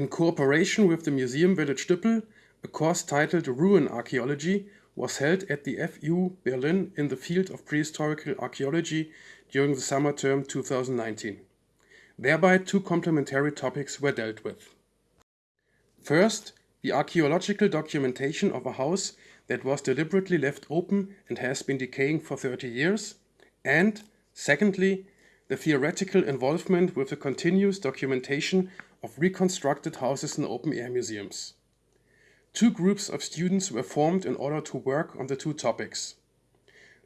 In cooperation with the Museum Village Düppel, a course titled Ruin Archaeology was held at the FU Berlin in the field of prehistorical archaeology during the summer term 2019. Thereby, two complementary topics were dealt with. First, the archaeological documentation of a house that was deliberately left open and has been decaying for 30 years, and, secondly, the theoretical involvement with the continuous documentation of reconstructed houses in open-air museums. Two groups of students were formed in order to work on the two topics.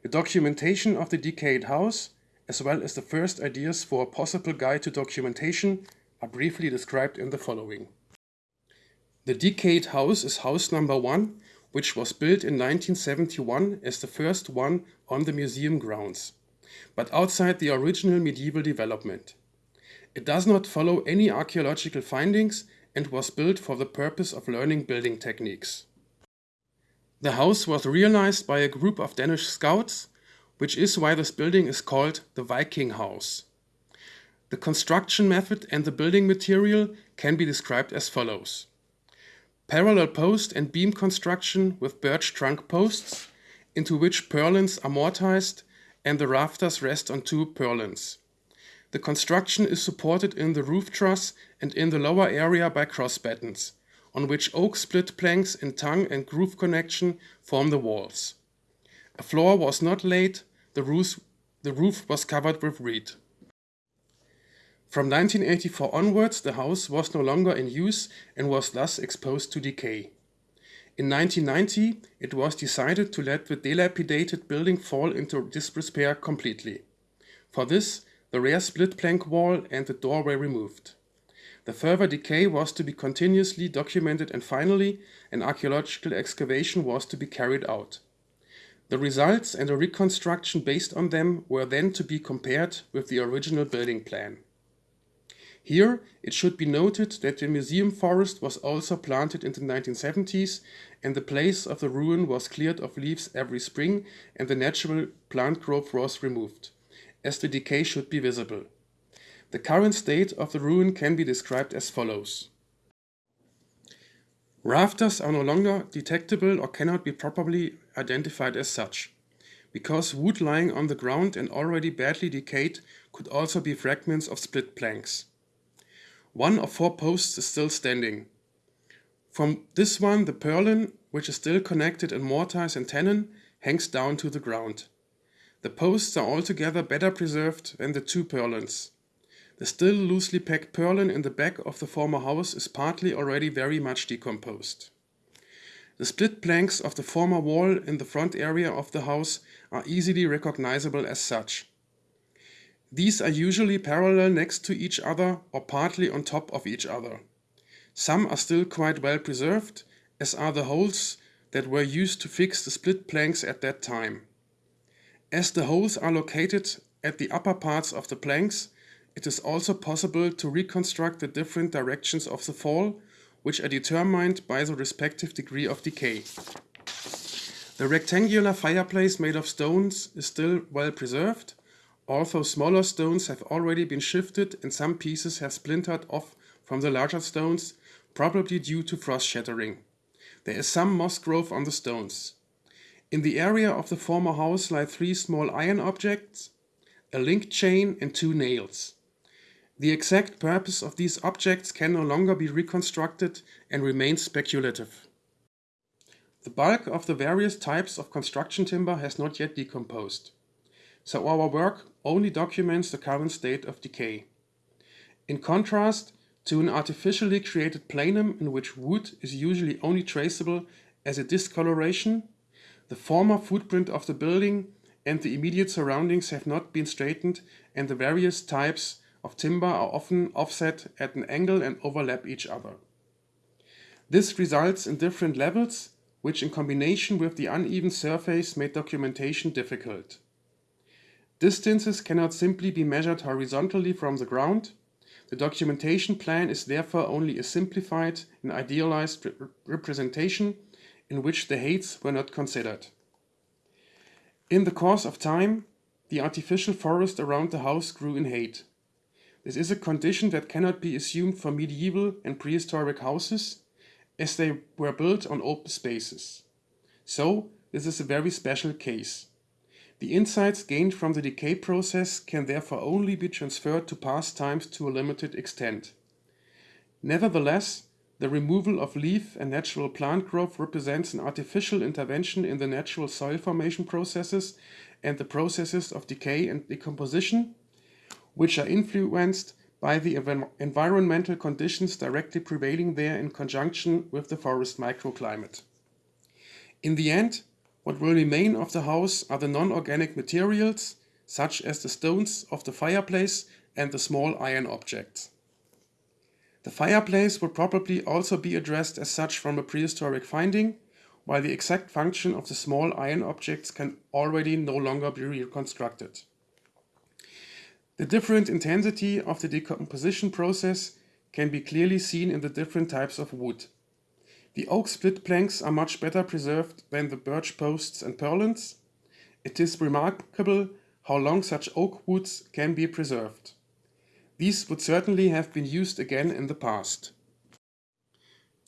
The documentation of the decayed house, as well as the first ideas for a possible guide to documentation, are briefly described in the following. The decayed house is house number one, which was built in 1971 as the first one on the museum grounds, but outside the original medieval development. It does not follow any archaeological findings and was built for the purpose of learning building techniques. The house was realized by a group of Danish scouts, which is why this building is called the Viking House. The construction method and the building material can be described as follows. Parallel post and beam construction with birch trunk posts, into which purlins are mortised and the rafters rest on two purlins. The construction is supported in the roof truss and in the lower area by cross battens, on which oak split planks in tongue and groove connection form the walls. A floor was not laid, the roof, the roof was covered with reed. From 1984 onwards, the house was no longer in use and was thus exposed to decay. In 1990, it was decided to let the dilapidated building fall into disrepair completely. For this, the rear split plank wall and the doorway removed. The further decay was to be continuously documented and finally an archaeological excavation was to be carried out. The results and a reconstruction based on them were then to be compared with the original building plan. Here, it should be noted that the museum forest was also planted in the 1970s and the place of the ruin was cleared of leaves every spring and the natural plant growth was removed as the decay should be visible. The current state of the ruin can be described as follows. Rafters are no longer detectable or cannot be properly identified as such, because wood lying on the ground and already badly decayed could also be fragments of split planks. One of four posts is still standing. From this one, the purlin, which is still connected in mortise and tenon, hangs down to the ground. The posts are altogether better preserved than the two purlins. The still loosely packed purlin in the back of the former house is partly already very much decomposed. The split planks of the former wall in the front area of the house are easily recognizable as such. These are usually parallel next to each other or partly on top of each other. Some are still quite well preserved, as are the holes that were used to fix the split planks at that time. As the holes are located at the upper parts of the planks, it is also possible to reconstruct the different directions of the fall, which are determined by the respective degree of decay. The rectangular fireplace made of stones is still well preserved, although smaller stones have already been shifted and some pieces have splintered off from the larger stones, probably due to frost shattering. There is some moss growth on the stones. In the area of the former house lie three small iron objects, a link chain and two nails. The exact purpose of these objects can no longer be reconstructed and remains speculative. The bulk of the various types of construction timber has not yet decomposed, so our work only documents the current state of decay. In contrast to an artificially created planum in which wood is usually only traceable as a discoloration, the former footprint of the building and the immediate surroundings have not been straightened and the various types of timber are often offset at an angle and overlap each other. This results in different levels, which in combination with the uneven surface made documentation difficult. Distances cannot simply be measured horizontally from the ground. The documentation plan is therefore only a simplified and idealized representation in which the heights were not considered. In the course of time, the artificial forest around the house grew in height. This is a condition that cannot be assumed for medieval and prehistoric houses, as they were built on open spaces. So, this is a very special case. The insights gained from the decay process can therefore only be transferred to past times to a limited extent. Nevertheless, the removal of leaf and natural plant growth represents an artificial intervention in the natural soil formation processes and the processes of decay and decomposition, which are influenced by the environmental conditions directly prevailing there in conjunction with the forest microclimate. In the end, what will remain of the house are the non-organic materials, such as the stones of the fireplace and the small iron objects. The fireplace would probably also be addressed as such from a prehistoric finding, while the exact function of the small iron objects can already no longer be reconstructed. The different intensity of the decomposition process can be clearly seen in the different types of wood. The oak split planks are much better preserved than the birch posts and purlins. It is remarkable how long such oak woods can be preserved. These would certainly have been used again in the past.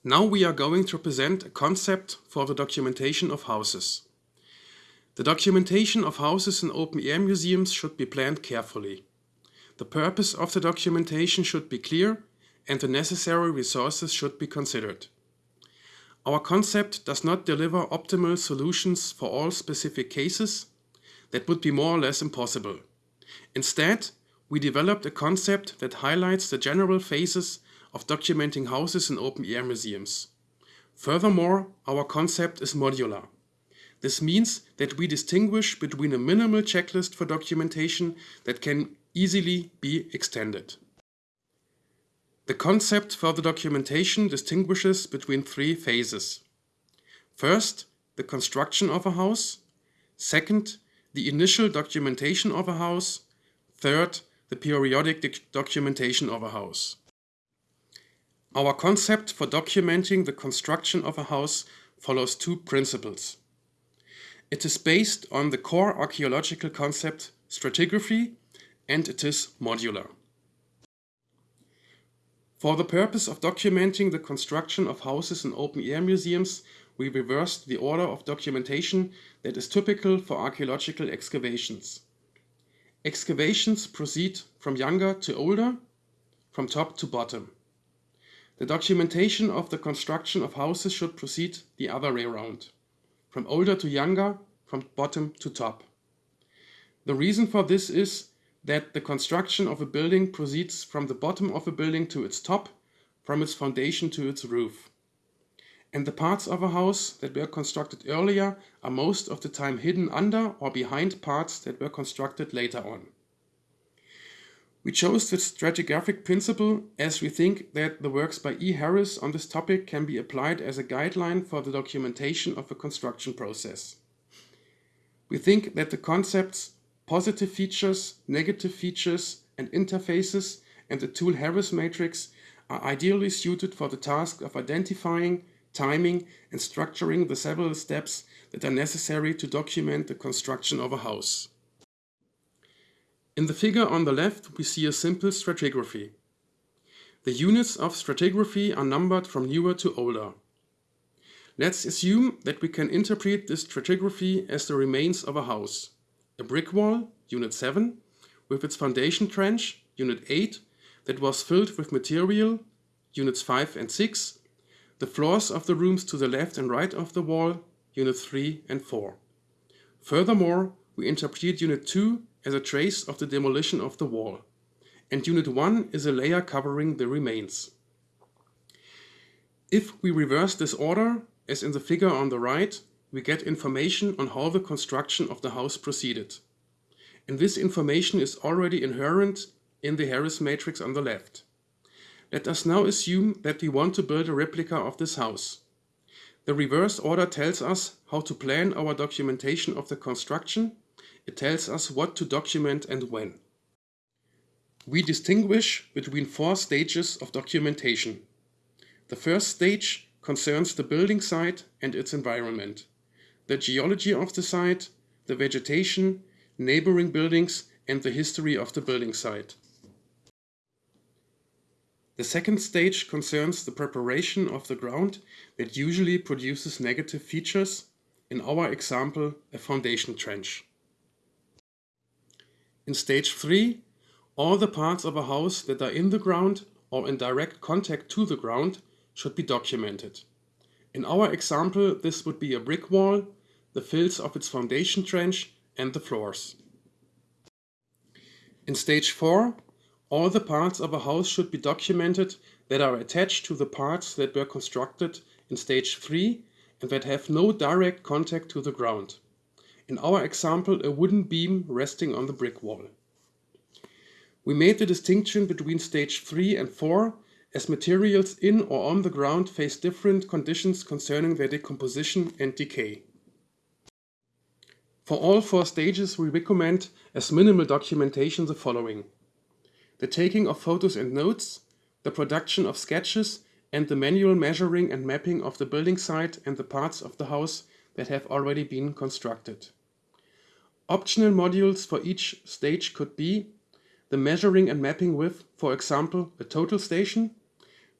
Now we are going to present a concept for the documentation of houses. The documentation of houses in open-air museums should be planned carefully. The purpose of the documentation should be clear and the necessary resources should be considered. Our concept does not deliver optimal solutions for all specific cases. That would be more or less impossible. Instead, we developed a concept that highlights the general phases of documenting houses in open-air museums. Furthermore, our concept is modular. This means that we distinguish between a minimal checklist for documentation that can easily be extended. The concept for the documentation distinguishes between three phases. First, the construction of a house. Second, the initial documentation of a house. Third, the periodic documentation of a house. Our concept for documenting the construction of a house follows two principles. It is based on the core archaeological concept stratigraphy and it is modular. For the purpose of documenting the construction of houses in open-air museums, we reversed the order of documentation that is typical for archaeological excavations. Excavations proceed from younger to older, from top to bottom. The documentation of the construction of houses should proceed the other way around, from older to younger, from bottom to top. The reason for this is that the construction of a building proceeds from the bottom of a building to its top, from its foundation to its roof. And the parts of a house that were constructed earlier are most of the time hidden under or behind parts that were constructed later on. We chose the stratigraphic principle as we think that the works by E. Harris on this topic can be applied as a guideline for the documentation of a construction process. We think that the concepts positive features, negative features and interfaces and the tool Harris matrix are ideally suited for the task of identifying, timing and structuring the several steps that are necessary to document the construction of a house. In the figure on the left we see a simple stratigraphy. The units of stratigraphy are numbered from newer to older. Let's assume that we can interpret this stratigraphy as the remains of a house. A brick wall, unit 7, with its foundation trench, unit 8, that was filled with material, units 5 and 6, the floors of the rooms to the left and right of the wall, unit 3 and 4. Furthermore, we interpret unit 2 as a trace of the demolition of the wall, and unit 1 is a layer covering the remains. If we reverse this order, as in the figure on the right, we get information on how the construction of the house proceeded. And this information is already inherent in the Harris matrix on the left. Let us now assume that we want to build a replica of this house. The reverse order tells us how to plan our documentation of the construction it tells us what to document and when. We distinguish between four stages of documentation. The first stage concerns the building site and its environment, the geology of the site, the vegetation, neighboring buildings and the history of the building site. The second stage concerns the preparation of the ground that usually produces negative features, in our example a foundation trench. In stage 3, all the parts of a house that are in the ground or in direct contact to the ground should be documented. In our example, this would be a brick wall, the fills of its foundation trench and the floors. In stage 4, all the parts of a house should be documented that are attached to the parts that were constructed in stage 3 and that have no direct contact to the ground. In our example, a wooden beam resting on the brick wall. We made the distinction between stage 3 and 4 as materials in or on the ground face different conditions concerning their decomposition and decay. For all four stages we recommend as minimal documentation the following the taking of photos and notes, the production of sketches, and the manual measuring and mapping of the building site and the parts of the house that have already been constructed. Optional modules for each stage could be the measuring and mapping with, for example, a total station,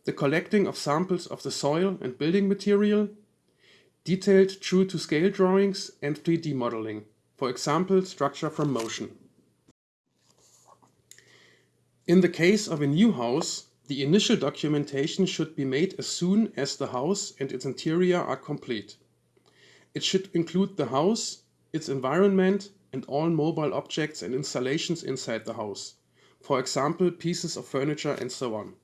the collecting of samples of the soil and building material, detailed true to scale drawings and 3D modeling, for example, structure from motion. In the case of a new house, the initial documentation should be made as soon as the house and its interior are complete. It should include the house, its environment, and all mobile objects and installations inside the house, for example pieces of furniture and so on.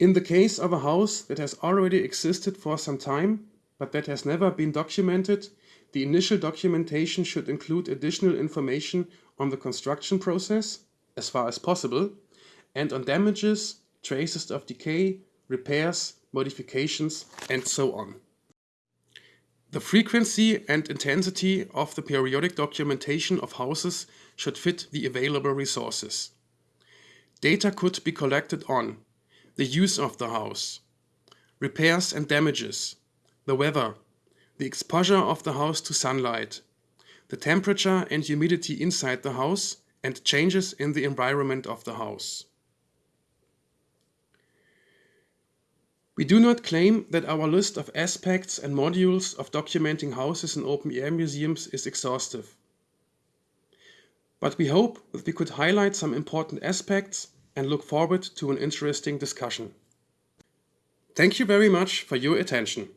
In the case of a house that has already existed for some time, but that has never been documented, the initial documentation should include additional information on the construction process, as far as possible, and on damages, traces of decay, repairs, modifications, and so on. The frequency and intensity of the periodic documentation of houses should fit the available resources. Data could be collected on the use of the house, repairs and damages, the weather, the exposure of the house to sunlight, the temperature and humidity inside the house, and changes in the environment of the house. We do not claim that our list of aspects and modules of documenting houses in open-air museums is exhaustive. But we hope that we could highlight some important aspects and look forward to an interesting discussion. Thank you very much for your attention.